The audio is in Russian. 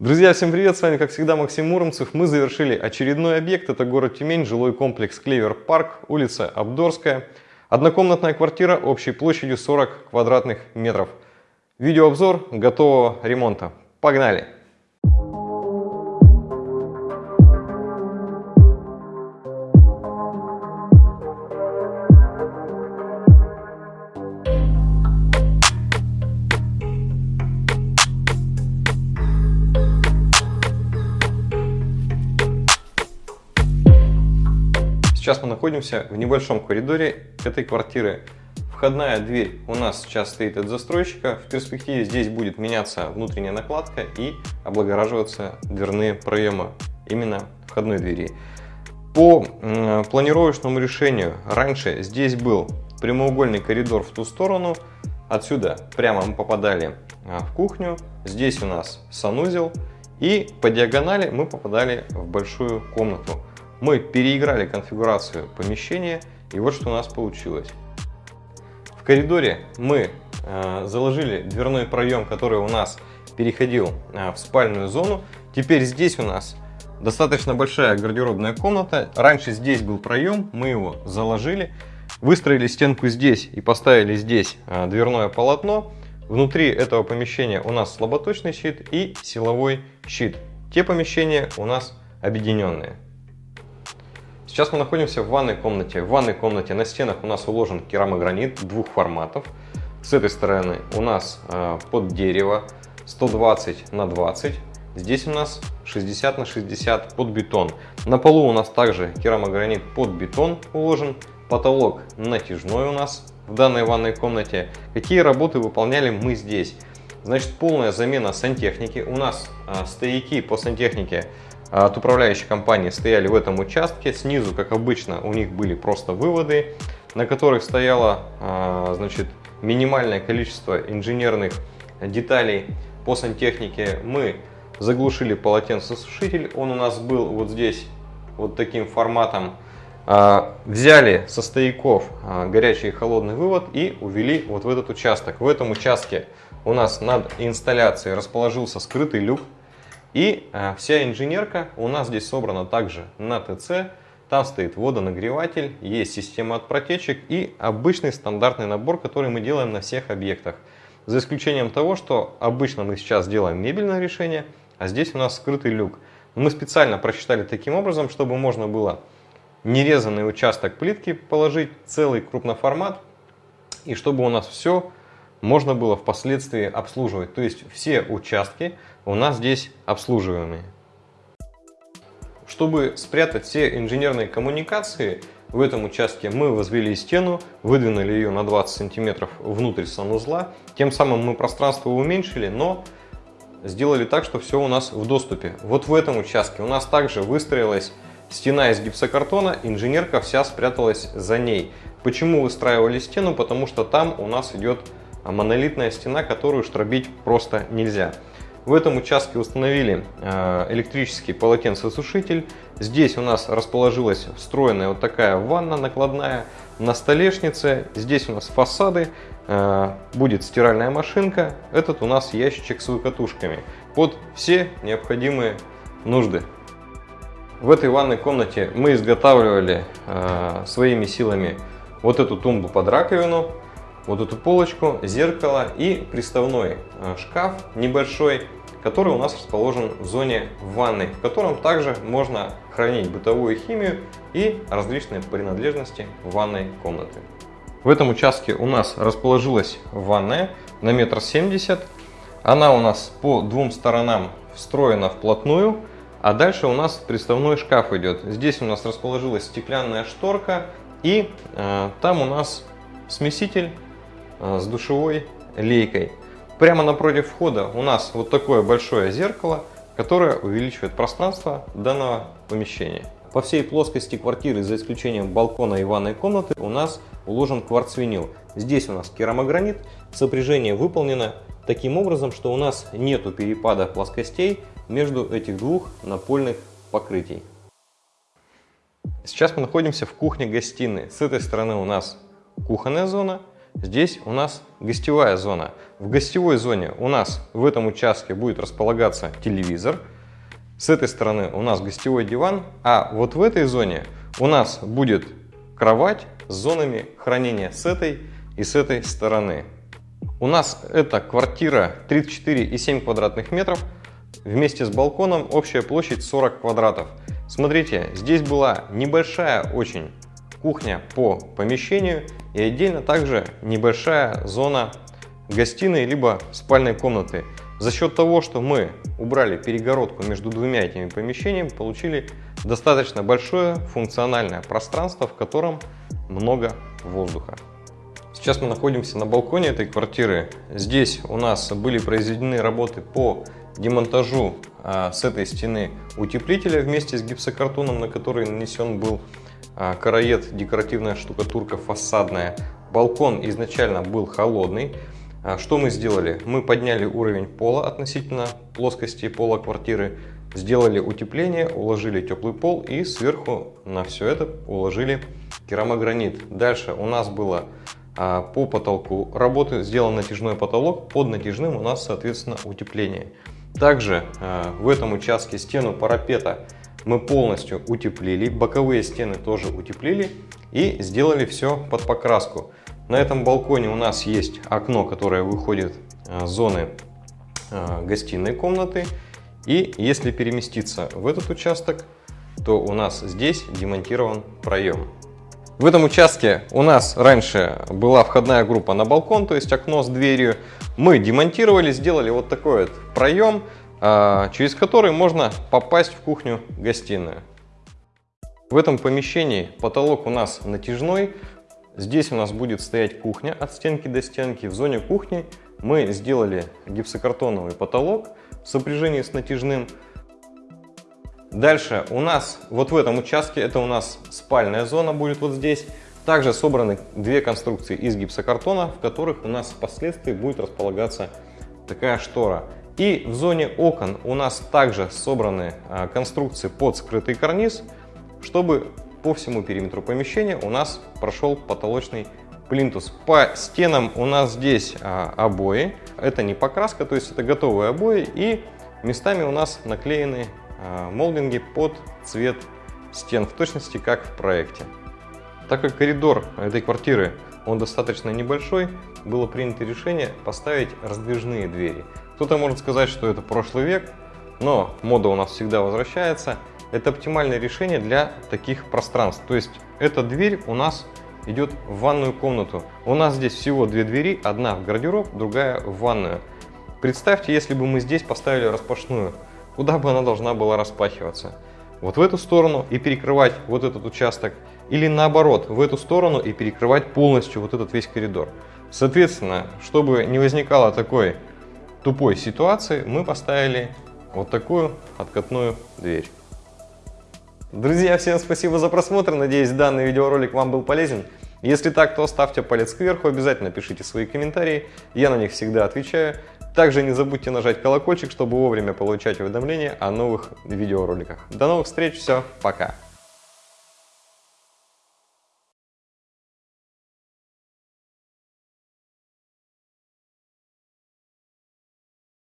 Друзья, всем привет! С вами, как всегда, Максим Муромцев. Мы завершили очередной объект. Это город Тюмень, жилой комплекс Клевер Парк, улица Абдорская. Однокомнатная квартира общей площадью 40 квадратных метров. Видеообзор готового ремонта. Погнали! Сейчас мы находимся в небольшом коридоре этой квартиры. Входная дверь у нас сейчас стоит от застройщика. В перспективе здесь будет меняться внутренняя накладка и облагораживаться дверные проемы именно входной двери. По планировочному решению раньше здесь был прямоугольный коридор в ту сторону. Отсюда прямо мы попадали а, в кухню. Здесь у нас санузел. И по диагонали мы попадали в большую комнату. Мы переиграли конфигурацию помещения, и вот что у нас получилось. В коридоре мы э, заложили дверной проем, который у нас переходил э, в спальную зону. Теперь здесь у нас достаточно большая гардеробная комната. Раньше здесь был проем, мы его заложили. Выстроили стенку здесь и поставили здесь э, дверное полотно. Внутри этого помещения у нас слаботочный щит и силовой щит. Те помещения у нас объединенные. Сейчас мы находимся в ванной комнате. В ванной комнате на стенах у нас уложен керамогранит двух форматов. С этой стороны у нас э, под дерево 120 на 20. Здесь у нас 60 на 60 под бетон. На полу у нас также керамогранит под бетон уложен. Потолок натяжной у нас в данной ванной комнате. Какие работы выполняли мы здесь? Значит, полная замена сантехники. У нас э, стояки по сантехнике от управляющей компании стояли в этом участке. Снизу, как обычно, у них были просто выводы, на которых стояло а, значит, минимальное количество инженерных деталей по сантехнике. Мы заглушили полотенцесушитель, он у нас был вот здесь вот таким форматом. А, взяли со стояков горячий и холодный вывод и увели вот в этот участок. В этом участке у нас над инсталляцией расположился скрытый люк и э, вся инженерка у нас здесь собрана также на ТЦ. Там стоит водонагреватель, есть система от протечек и обычный стандартный набор, который мы делаем на всех объектах. За исключением того, что обычно мы сейчас делаем мебельное решение, а здесь у нас скрытый люк. Мы специально просчитали таким образом, чтобы можно было нерезанный участок плитки положить, целый крупноформат, и чтобы у нас все можно было впоследствии обслуживать. То есть все участки у нас здесь обслуживаемые. Чтобы спрятать все инженерные коммуникации, в этом участке мы возвели стену, выдвинули ее на 20 сантиметров внутрь санузла. Тем самым мы пространство уменьшили, но сделали так, что все у нас в доступе. Вот в этом участке у нас также выстроилась стена из гипсокартона, инженерка вся спряталась за ней. Почему выстраивали стену? Потому что там у нас идет монолитная стена, которую штробить просто нельзя. В этом участке установили э, электрический полотенцесушитель. Здесь у нас расположилась встроенная вот такая ванна накладная на столешнице. Здесь у нас фасады, э, будет стиральная машинка. Этот у нас ящичек с выкатушками под все необходимые нужды. В этой ванной комнате мы изготавливали э, своими силами вот эту тумбу под раковину, вот эту полочку, зеркало и приставной шкаф небольшой который у нас расположен в зоне ванной, в котором также можно хранить бытовую химию и различные принадлежности ванной комнаты. В этом участке у нас расположилась ванная на метр семьдесят. Она у нас по двум сторонам встроена вплотную, а дальше у нас приставной шкаф идет. Здесь у нас расположилась стеклянная шторка и э, там у нас смеситель э, с душевой лейкой. Прямо напротив входа у нас вот такое большое зеркало, которое увеличивает пространство данного помещения. По всей плоскости квартиры, за исключением балкона и ванной комнаты, у нас уложен кварцвинил. Здесь у нас керамогранит. Сопряжение выполнено таким образом, что у нас нету перепада плоскостей между этих двух напольных покрытий. Сейчас мы находимся в кухне-гостиной. С этой стороны у нас кухонная зона, здесь у нас гостевая зона. В гостевой зоне у нас в этом участке будет располагаться телевизор. С этой стороны у нас гостевой диван, а вот в этой зоне у нас будет кровать с зонами хранения с этой и с этой стороны. У нас эта квартира 34,7 квадратных метров. Вместе с балконом общая площадь 40 квадратов. Смотрите, здесь была небольшая очень кухня по помещению и отдельно также небольшая зона гостиной либо спальной комнаты. За счет того, что мы убрали перегородку между двумя этими помещениями, получили достаточно большое функциональное пространство, в котором много воздуха. Сейчас мы находимся на балконе этой квартиры. Здесь у нас были произведены работы по демонтажу а, с этой стены утеплителя вместе с гипсокартоном, на который нанесен был караед, декоративная штукатурка фасадная. Балкон изначально был холодный. А, что мы сделали? Мы подняли уровень пола относительно плоскости пола квартиры, сделали утепление, уложили теплый пол и сверху на все это уложили керамогранит. Дальше у нас было а, по потолку работы сделан натяжной потолок, под натяжным у нас соответственно утепление. Также а, в этом участке стену парапета мы полностью утеплили, боковые стены тоже утеплили и сделали все под покраску. На этом балконе у нас есть окно, которое выходит а, с зоны гостиной комнаты. И если переместиться в этот участок, то у нас здесь демонтирован проем. В этом участке у нас раньше была входная группа на балкон, то есть окно с дверью. Мы демонтировали, сделали вот такой вот проем, через который можно попасть в кухню-гостиную. В этом помещении потолок у нас натяжной. Здесь у нас будет стоять кухня от стенки до стенки. В зоне кухни мы сделали гипсокартоновый потолок в сопряжении с натяжным. Дальше у нас вот в этом участке, это у нас спальная зона будет вот здесь. Также собраны две конструкции из гипсокартона, в которых у нас впоследствии будет располагаться такая штора. И в зоне окон у нас также собраны а, конструкции под скрытый карниз, чтобы по всему периметру помещения у нас прошел потолочный плинтус. По стенам у нас здесь а, обои. Это не покраска, то есть это готовые обои. И местами у нас наклеены а, молдинги под цвет стен, в точности как в проекте. Так как коридор этой квартиры он достаточно небольшой, было принято решение поставить раздвижные двери. Кто-то может сказать, что это прошлый век, но мода у нас всегда возвращается. Это оптимальное решение для таких пространств. То есть эта дверь у нас идет в ванную комнату. У нас здесь всего две двери, одна в гардероб, другая в ванную. Представьте, если бы мы здесь поставили распашную куда бы она должна была распахиваться. Вот в эту сторону и перекрывать вот этот участок, или наоборот, в эту сторону и перекрывать полностью вот этот весь коридор. Соответственно, чтобы не возникало такой тупой ситуации, мы поставили вот такую откатную дверь. Друзья, всем спасибо за просмотр, надеюсь данный видеоролик вам был полезен. Если так, то ставьте палец кверху, обязательно пишите свои комментарии, я на них всегда отвечаю. Также не забудьте нажать колокольчик, чтобы вовремя получать уведомления о новых видеороликах. До новых встреч, все, пока!